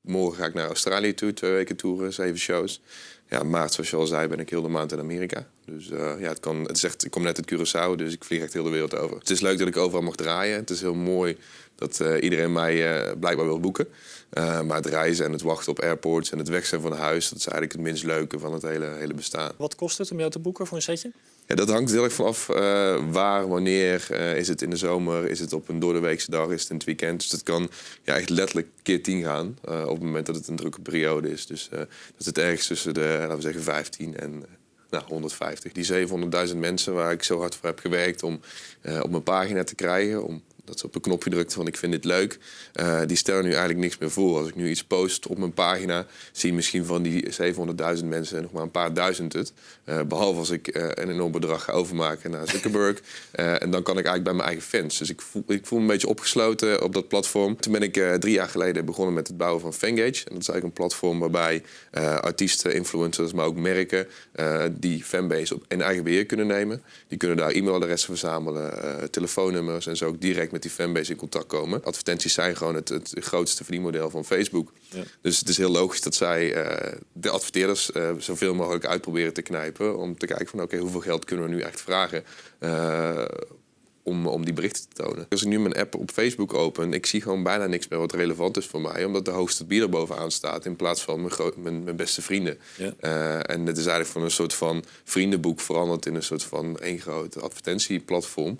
Morgen ga ik naar Australië toe, twee weken toeren, zeven shows. Ja, maart, zoals je al zei, ben ik heel de maand in Amerika. Dus uh, ja, het, kan, het is echt, ik kom net uit Curaçao, dus ik vlieg echt heel de wereld over. Het is leuk dat ik overal mag draaien. Het is heel mooi dat uh, iedereen mij uh, blijkbaar wil boeken. maar het reizen en het wachten op airports en het weg zijn van huis... dat is eigenlijk het minst leuke van het hele, hele bestaan. Wat kost het om jou te boeken voor een setje? Ja, dat hangt heel erg vanaf waar, wanneer. Is het in de zomer, is het op een doordeweekse dag, is het in het weekend. Dus dat kan ja, echt letterlijk keer tien gaan op het moment dat het een drukke periode is. Dus dat is het ergens tussen de, laten we zeggen, 15 en nou, 150. Die 700.000 mensen waar ik zo hard voor heb gewerkt om op mijn pagina te krijgen, om dat ze op een knopje drukte van ik vind dit leuk. Uh, die stellen nu eigenlijk niks meer voor. Als ik nu iets post op mijn pagina, zien misschien van die 700.000 mensen nog maar een paar duizend het. Uh, behalve als ik uh, een enorm bedrag ga overmaken naar Zuckerberg. en dan kan ik eigenlijk bij mijn eigen fans. Dus ik voel, ik voel me een beetje opgesloten op dat platform. Toen ben ik drie jaar geleden begonnen met het bouwen van Fangage. En dat is eigenlijk een platform waarbij artiesten, influencers, maar ook merken die fanbase op in eigen beheer kunnen nemen. Die kunnen daar e-mailadressen verzamelen, telefoonnummers en zo ook direct met met die fanbase in contact komen. Advertenties zijn gewoon het, het grootste verdienmodel van Facebook. Ja. Dus het is heel logisch dat zij uh, de adverteerders uh, zoveel mogelijk uitproberen te knijpen. Om te kijken van oké, okay, hoeveel geld kunnen we nu echt vragen uh, om, om die berichten te tonen. Als ik nu mijn app op Facebook open, ik zie gewoon bijna niks meer wat relevant is voor mij. Omdat de hoogste bieder bovenaan staat in plaats van mijn, mijn, mijn beste vrienden. Ja. en het is eigenlijk van een soort van vriendenboek veranderd in een soort van één groot advertentieplatform.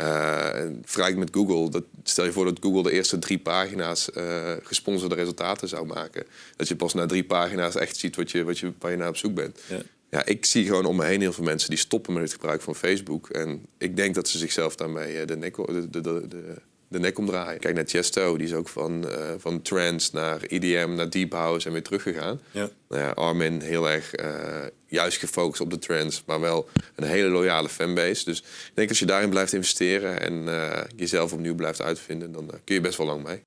Uh, vergelijk met Google. Dat, stel je voor dat Google de eerste drie pagina's uh, gesponsorde resultaten zou maken. Dat je pas na drie pagina's echt ziet wat je, wat je, waar je naar op zoek bent. Ja. ja. ik zie gewoon om me heen heel veel mensen die stoppen met het gebruik van Facebook. En ik denk dat ze zichzelf daarmee de nek, de, de, de, de nek omdraaien. Kijk naar Chesto, die is ook van, uh, van trance naar EDM, naar deep house en weer teruggegaan. Ja. Nou ja, Armin heel erg uh, juist gefocust op de trance, maar wel een hele loyale fanbase. Dus ik denk als je daarin blijft investeren en uh, jezelf opnieuw blijft uitvinden, dan kun je best wel lang mee.